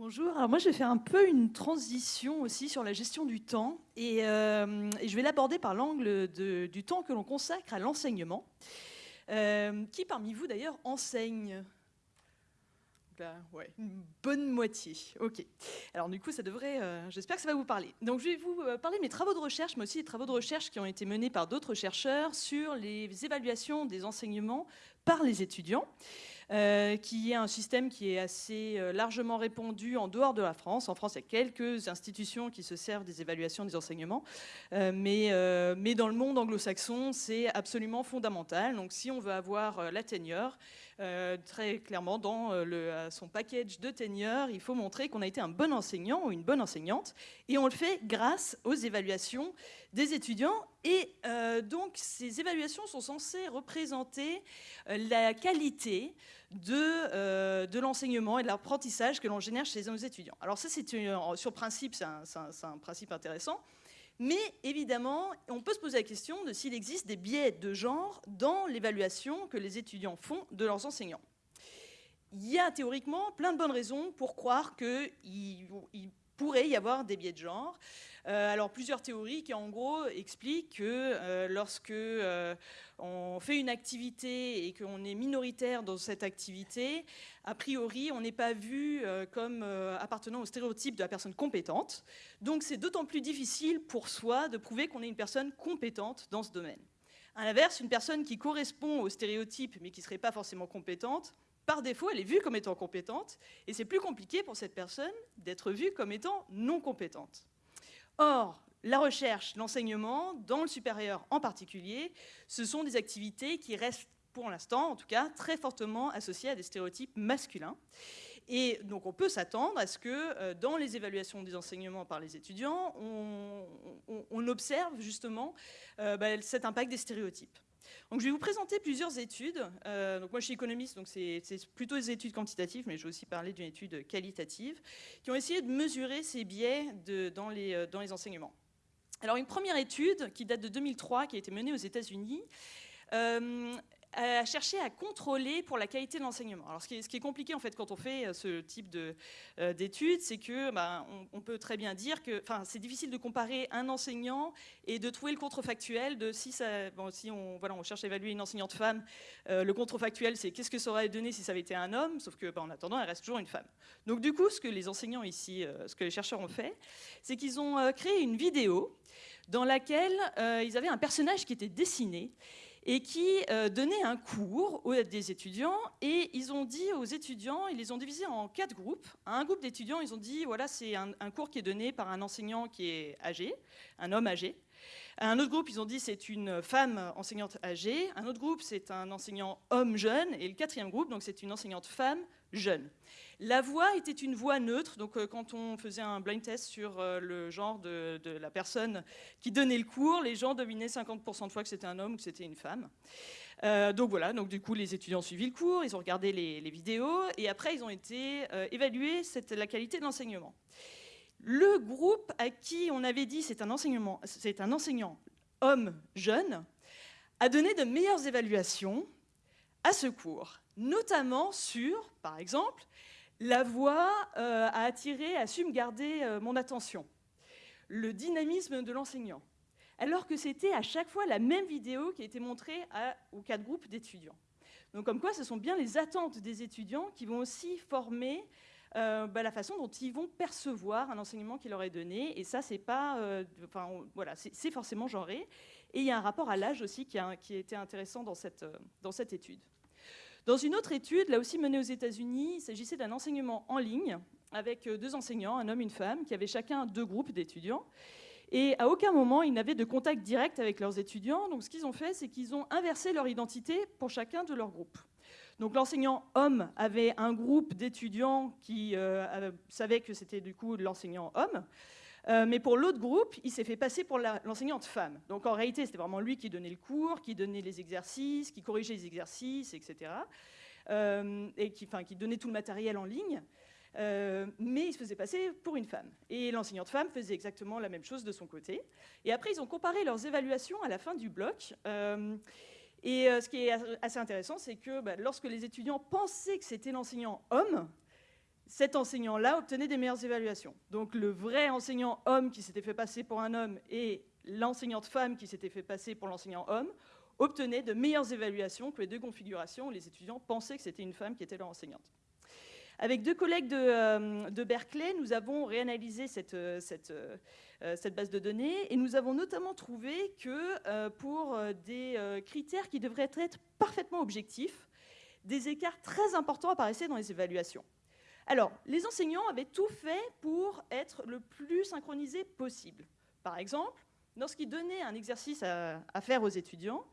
Bonjour, alors moi je vais faire un peu une transition aussi sur la gestion du temps et, euh, je vais l'aborder par l'angle du temps que l'on consacre à l'enseignement. Euh, qui parmi vous d'ailleurs enseigne ouais, une bonne moitié. Ok. Alors du coup, ça devrait, euh, j'espère que ça va vous parler. Donc je vais vous parler de mes travaux de recherche, mais aussi des travaux de recherche qui ont été menés par d'autres chercheurs sur les évaluations des enseignements par les étudiants. Euh, qui est un système qui est assez euh, largement répandu en dehors de la France. En France, il y a quelques institutions qui se servent des évaluations des enseignements, euh, mais, mais dans le monde anglo-saxon, c'est absolument fondamental. Donc si on veut avoir la tenure, très clairement, dans le, son package de tenure, il faut montrer qu'on a été un bon enseignant ou une bonne enseignante, et on le fait grâce aux évaluations des étudiants. Et donc, ces évaluations sont censées représenter la qualité euh, de, l'enseignement et de l'apprentissage que l'on génère chez nos étudiants. Alors ça, c'est sur principe, c'est un, principe intéressant. Mais évidemment, on peut se poser la question de s'il existe des biais de genre dans l'évaluation que les étudiants font de leurs enseignants. Il y a théoriquement plein de bonnes raisons pour croire qu'il pourrait y avoir des biais de genre. Euh, alors plusieurs théories qui en gros expliquent que euh, lorsque euh, on fait une activité et qu'on est minoritaire dans cette activité, a priori on n'est pas vu comme appartenant au stéréotype de la personne compétente. Donc c'est d'autant plus difficile pour soi de prouver qu'on est une personne compétente dans ce domaine. À l'inverse, une personne qui correspond au stéréotype mais qui ne serait pas forcément compétente, par défaut, elle est vue comme étant compétente, et c'est plus compliqué pour cette personne d'être vue comme étant non compétente. Or, la recherche, l'enseignement, dans le supérieur en particulier, ce sont des activités qui restent, pour l'instant en tout cas, très fortement associées à des stéréotypes masculins. Et donc on peut s'attendre à ce que euh, dans les évaluations des enseignements par les étudiants, on, observe justement euh, bah, cet impact des stéréotypes. Je vais vous présenter plusieurs études. Euh, moi, je suis économiste, donc c'est plutôt des études quantitatives, mais je vais aussi parler d'une étude qualitative, qui ont essayé de mesurer ces biais dans, les, euh, dans les enseignements. Alors, une première étude qui date de 2003, qui a été menée aux États-Unis, euh, à chercher à contrôler pour la qualité de l'enseignement. Alors, ce qui, est, compliqué en fait quand on fait euh, ce type euh, d'études, c'est que bah, on, peut très bien dire que, enfin, c'est difficile de comparer un enseignant et de trouver le contrefactuel de si ça, bon, si on, voilà, on cherche à évaluer une enseignante femme, euh, le contrefactuel, c'est qu'est-ce que ça aurait donné si ça avait été un homme, sauf que, bah, en attendant, elle reste toujours une femme. Donc, du coup, ce que les enseignants ici, ce que les chercheurs ont fait, c'est qu'ils ont créé une vidéo dans laquelle ils avaient un personnage qui était dessiné et qui euh, donnait un cours aux des étudiants. Et ils ont dit aux étudiants, ils les ont divisés en quatre groupes. un groupe d'étudiants, ils ont dit, voilà, c'est un, cours qui est donné par un enseignant qui est âgé, un homme âgé. un autre groupe, ils ont dit, c'est une femme enseignante âgée. Un autre groupe, c'est un enseignant homme jeune. Et le quatrième groupe, donc c'est une enseignante femme jeune. La voix était une voix neutre, donc euh, quand on faisait un blind test sur euh, le genre de, la personne qui donnait le cours, les gens devinaient 50% de fois que c'était un homme ou que c'était une femme. Euh, donc voilà, donc du coup les étudiants ont suivi le cours, ils ont regardé les, vidéos et après ils ont été évalués la qualité de l'enseignement. Le groupe à qui on avait dit c'est un, un enseignant homme jeune a donné de meilleures évaluations à ce cours, notamment sur, par exemple, la voix euh, a attiré, a su garder euh, mon attention. Le dynamisme de l'enseignant. Alors que c'était à chaque fois la même vidéo qui a été montrée aux quatre groupes d'étudiants. Donc comme quoi, ce sont bien les attentes des étudiants qui vont aussi former euh, bah, la façon dont ils vont percevoir un enseignement qui leur est donné. Et ça, c'est enfin, voilà, forcément genré. Et il y a un rapport à l'âge aussi qui a, été intéressant dans cette étude. Dans une autre étude, là aussi menée aux États-Unis, il s'agissait d'un enseignement en ligne avec euh, deux enseignants, un homme et une femme, qui avaient chacun deux groupes d'étudiants. Et à aucun moment, ils n'avaient de contact direct avec leurs étudiants. Donc ce qu'ils ont fait, c'est qu'ils ont inversé leur identité pour chacun de leurs groupes. Donc l'enseignant homme avait un groupe d'étudiants qui euh, savaient que c'était du coup l'enseignant homme. Euh, mais pour l'autre groupe, il s'est fait passer pour l'enseignante femme. Donc en réalité, c'était vraiment lui qui donnait le cours, qui donnait les exercices, qui corrigeait les exercices, etc. Euh, et qui, qui, donnait tout le matériel en ligne. Euh, mais il se faisait passer pour une femme. Et l'enseignante femme faisait exactement la même chose de son côté. Et après, ils ont comparé leurs évaluations à la fin du bloc. et ce qui est assez intéressant, c'est que bah, lorsque les étudiants pensaient que c'était l'enseignant homme, cet enseignant-là obtenait des meilleures évaluations. Donc le vrai enseignant homme qui s'était fait passer pour un homme et l'enseignante femme qui s'était fait passer pour l'enseignant homme obtenaient de meilleures évaluations que les deux configurations où les étudiants pensaient que c'était une femme qui était leur enseignante. Avec deux collègues de, euh, Berkeley, nous avons réanalysé euh, euh, cette, base de données et nous avons notamment trouvé que pour des critères qui devraient être parfaitement objectifs, des écarts très importants apparaissaient dans les évaluations. Alors, les enseignants avaient tout fait pour être le plus synchronisé possible. Par exemple, lorsqu'ils donnaient un exercice à, faire aux étudiants,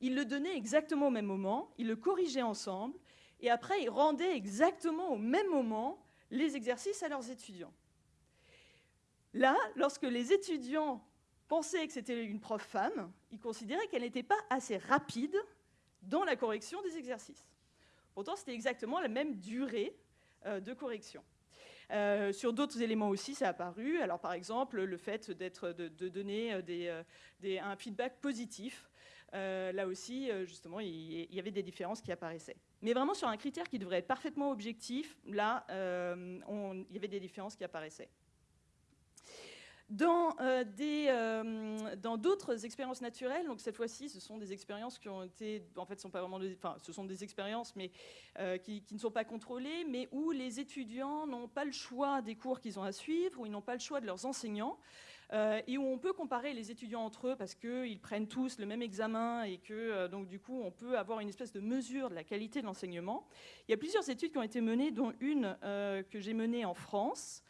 ils le donnaient exactement au même moment, ils le corrigeaient ensemble, et après, ils rendaient exactement au même moment les exercices à leurs étudiants. Là, lorsque les étudiants pensaient que c'était une prof femme, ils considéraient qu'elle n'était pas assez rapide dans la correction des exercices. Pourtant, c'était exactement la même durée de correction. Euh, sur d'autres éléments aussi, ça a apparu. Alors, par exemple, le fait d'être, de, donner euh, un feedback positif. là aussi, justement, il y avait des différences qui apparaissaient. Mais vraiment, sur un critère qui devrait être parfaitement objectif, là, il y avait des différences qui apparaissaient. Dans euh, euh, dans d'autres expériences naturelles, donc cette fois-ci, ce sont des expériences qui ont été, en fait, sont pas vraiment, enfin, ce sont des expériences, mais euh, qui, ne sont pas contrôlées, mais où les étudiants n'ont pas le choix des cours qu'ils ont à suivre, où ils n'ont pas le choix de leurs enseignants. et où on peut comparer les étudiants entre eux parce qu'ils prennent tous le même examen et que donc du coup on peut avoir une espèce de mesure de la qualité de l'enseignement. Il y a plusieurs études qui ont été menées, dont une que j'ai menée en France,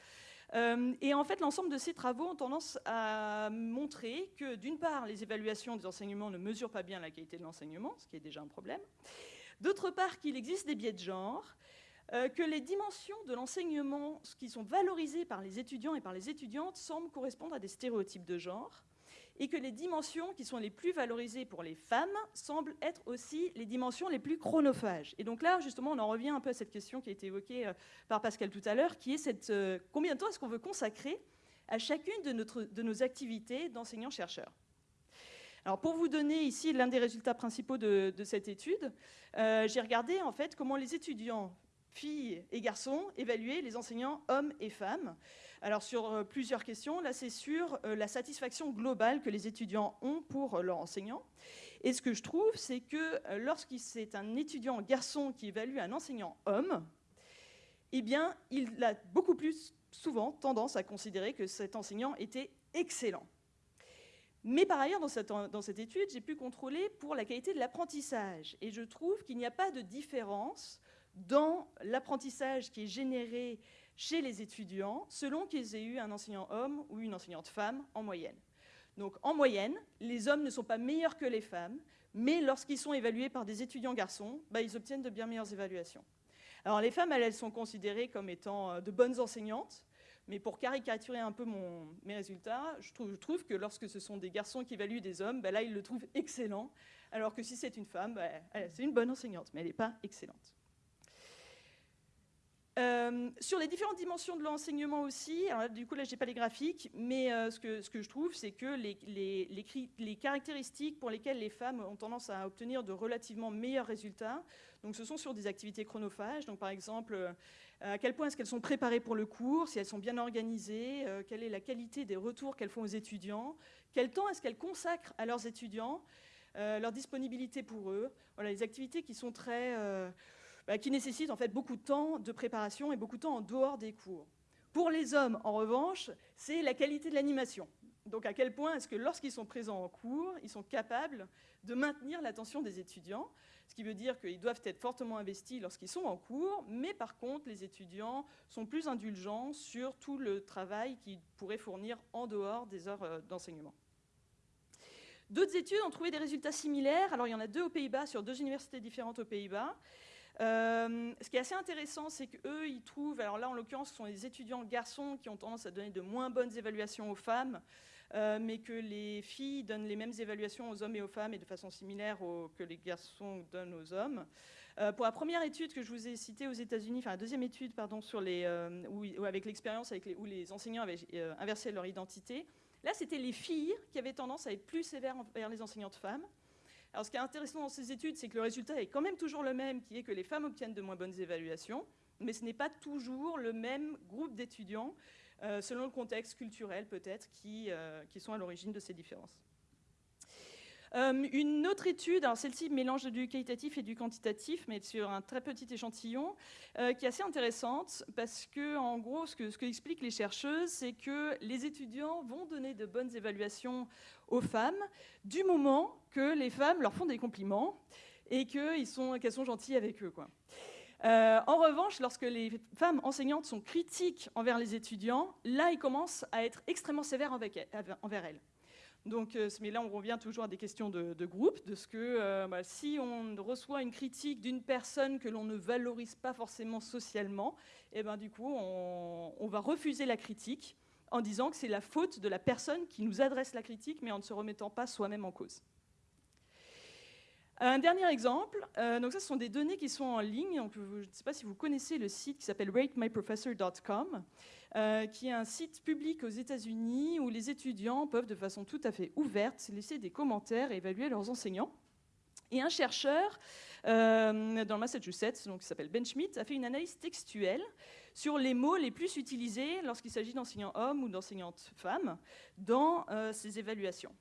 et en fait, l'ensemble de ces travaux ont tendance à montrer que, d'une part, les évaluations des enseignements ne mesurent pas bien la qualité de l'enseignement, ce qui est déjà un problème. D'autre part, qu'il existe des biais de genre, euh, que les dimensions de l'enseignement qui sont valorisées par les étudiants et par les étudiantes semblent correspondre à des stéréotypes de genre, et que les dimensions qui sont les plus valorisées pour les femmes semblent être aussi les dimensions les plus chronophages. Et donc là, justement, on en revient un peu à cette question qui a été évoquée euh, par Pascal tout à l'heure, qui est cette, euh, combien de temps est-ce qu'on veut consacrer à chacune de, nos activités d'enseignants-chercheurs alors pour vous donner ici l'un des résultats principaux de, cette étude, euh, j'ai regardé en fait comment les étudiants filles et garçons évaluaient les enseignants hommes et femmes. Alors sur euh, plusieurs questions, là c'est sur euh, la satisfaction globale que les étudiants ont pour euh, leur enseignant. Et ce que je trouve, c'est que lorsque c'est un étudiant garçon qui évalue un enseignant homme, eh bien, il a beaucoup plus souvent tendance à considérer que cet enseignant était excellent. Mais par ailleurs, dans cette, dans cette étude, j'ai pu contrôler pour la qualité de l'apprentissage. Et je trouve qu'il n'y a pas de différence dans l'apprentissage qui est généré chez les étudiants selon qu'ils aient eu un enseignant homme ou une enseignante femme en moyenne. Donc en moyenne, les hommes ne sont pas meilleurs que les femmes, mais lorsqu'ils sont évalués par des étudiants garçons, bah, ils obtiennent de bien meilleures évaluations. Alors les femmes, elles, sont considérées comme étant euh, de bonnes enseignantes, mais pour caricaturer un peu mes résultats, je trouve, que lorsque ce sont des garçons qui évaluent des hommes, bah, là, ils le trouvent excellent, alors que si c'est une femme, bah, c'est une bonne enseignante, mais elle n'est pas excellente. Euh, sur les différentes dimensions de l'enseignement aussi, du coup là j'ai pas les graphiques, mais euh, ce, que, je trouve c'est que les, caractéristiques pour lesquelles les femmes ont tendance à obtenir de relativement meilleurs résultats, donc ce sont sur des activités chronophages, donc par exemple euh, à quel point est-ce qu'elles sont préparées pour le cours, si elles sont bien organisées, quelle est la qualité des retours qu'elles font aux étudiants, quel temps est-ce qu'elles consacrent à leurs étudiants, leur disponibilité pour eux, voilà les activités qui sont très bah, qui nécessite en fait beaucoup de temps de préparation et beaucoup de temps en dehors des cours. Pour les hommes, en revanche, c'est la qualité de l'animation. Donc à quel point est-ce que lorsqu'ils sont présents en cours, ils sont capables de maintenir l'attention des étudiants, ce qui veut dire qu'ils doivent être fortement investis lorsqu'ils sont en cours, mais par contre, les étudiants sont plus indulgents sur tout le travail qu'ils pourraient fournir en dehors des heures euh, d'enseignement. D'autres études ont trouvé des résultats similaires. Alors il y en a deux aux Pays-Bas, sur deux universités différentes aux Pays-Bas. Euh, ce qui est assez intéressant, c'est qu'eux, ils trouvent, alors là en l'occurrence, ce sont les étudiants garçons qui ont tendance à donner de moins bonnes évaluations aux femmes, euh, mais que les filles donnent les mêmes évaluations aux hommes et aux femmes et de façon similaire que les garçons donnent aux hommes. Euh, pour la première étude que je vous ai citée aux États-Unis, enfin la deuxième étude, pardon, sur les, où, avec l'expérience où les enseignants avaient inversé leur identité, là c'était les filles qui avaient tendance à être plus sévères envers les enseignantes femmes. Alors, ce qui est intéressant dans ces études, c'est que le résultat est quand même toujours le même, qui est que les femmes obtiennent de moins bonnes évaluations, mais ce n'est pas toujours le même groupe d'étudiants, euh, selon le contexte culturel peut-être, euh, qui sont à l'origine de ces différences. Euh, une autre étude, alors celle-ci mélange du qualitatif et du quantitatif, mais sur un très petit échantillon, euh, qui est assez intéressante parce que, en gros, ce que, expliquent les chercheuses, c'est que les étudiants vont donner de bonnes évaluations aux femmes du moment que les femmes leur font des compliments et qu'elles sont, gentilles avec eux. Euh, en revanche, lorsque les femmes enseignantes sont critiques envers les étudiants, là, ils commencent à être extrêmement sévères envers elles. Donc, euh, mais là, on revient toujours à des questions de, groupe, de ce que euh, bah, si on reçoit une critique d'une personne que l'on ne valorise pas forcément socialement, et eh ben, du coup, on, va refuser la critique en disant que c'est la faute de la personne qui nous adresse la critique, mais en ne se remettant pas soi-même en cause. Un dernier exemple, euh, donc ça ce sont des données qui sont en ligne, donc je ne sais pas si vous connaissez le site qui s'appelle ratemyprofessor.com, euh, qui est un site public aux États-Unis où les étudiants peuvent de façon tout à fait ouverte laisser des commentaires et évaluer leurs enseignants. Et un chercheur euh, dans le Massachusetts, qui s'appelle Ben Schmidt, a fait une analyse textuelle sur les mots les plus utilisés lorsqu'il s'agit d'enseignants hommes ou d'enseignantes femmes dans ces évaluations.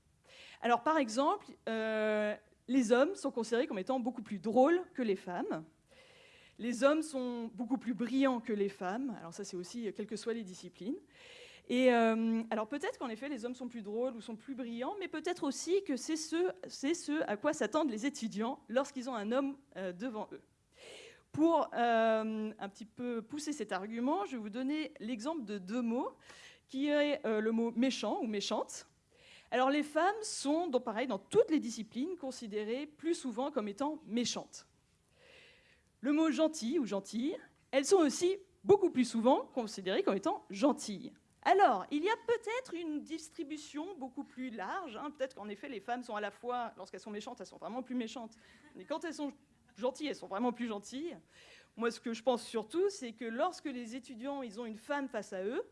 Alors par exemple, les hommes sont considérés comme étant beaucoup plus drôles que les femmes. Les hommes sont beaucoup plus brillants que les femmes. Alors ça, c'est aussi quelles que soient les disciplines. Et euh, alors peut-être qu'en effet, les hommes sont plus drôles ou sont plus brillants, mais peut-être aussi que c'est ce, à quoi s'attendent les étudiants lorsqu'ils ont un homme euh, devant eux. Pour euh, un petit peu pousser cet argument, je vais vous donner l'exemple de deux mots, qui est le mot méchant ou méchante, alors les femmes sont, pareil, dans toutes les disciplines, considérées plus souvent comme étant méchantes. Le mot gentil ou gentille, elles sont aussi beaucoup plus souvent considérées comme étant gentilles. Alors, il y a peut-être une distribution beaucoup plus large. Hein. Peut-être qu'en effet, les femmes sont à la fois, lorsqu'elles sont méchantes, elles sont vraiment plus méchantes. Mais quand elles sont gentilles, elles sont vraiment plus gentilles. Moi, ce que je pense surtout, c'est que lorsque les étudiants ils ont une femme face à eux,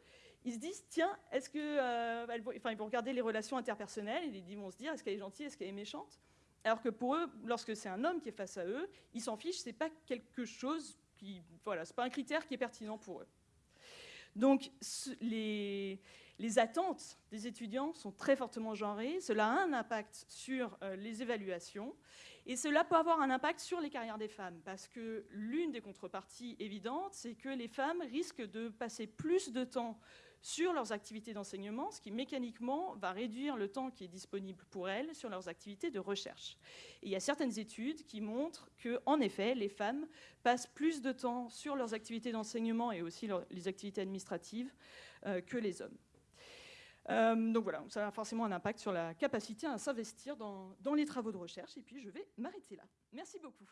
ils se disent, tiens, est-ce que... Euh, enfin, ils vont regarder les relations interpersonnelles, et ils vont se dire, est-ce qu'elle est gentille, est-ce qu'elle est méchante? Alors que pour eux, lorsque c'est un homme qui est face à eux, ils s'en fichent, c'est pas quelque chose qui... Voilà, c'est pas un critère qui est pertinent pour eux. Donc, les, les, attentes des étudiants sont très fortement genrées. Cela a un impact sur euh, les évaluations. Et cela peut avoir un impact sur les carrières des femmes, parce que l'une des contreparties évidentes, c'est que les femmes risquent de passer plus de temps sur leurs activités d'enseignement, ce qui mécaniquement va réduire le temps qui est disponible pour elles sur leurs activités de recherche. Il y a certaines études qui montrent que, en effet, les femmes passent plus de temps sur leurs activités d'enseignement et aussi les activités administratives euh, que les hommes. Euh, donc voilà, ça a forcément un impact sur la capacité à s'investir dans les travaux de recherche. Et puis je vais m'arrêter là. Merci beaucoup.